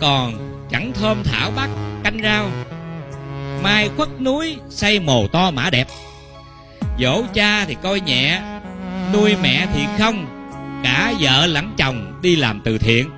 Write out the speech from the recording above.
còn chẳng thơm thảo bắt canh rau. Mai khuất núi xây mồ to mã đẹp. Dỗ cha thì coi nhẹ, nuôi mẹ thì không. Cả vợ lẫn chồng đi làm từ thiện.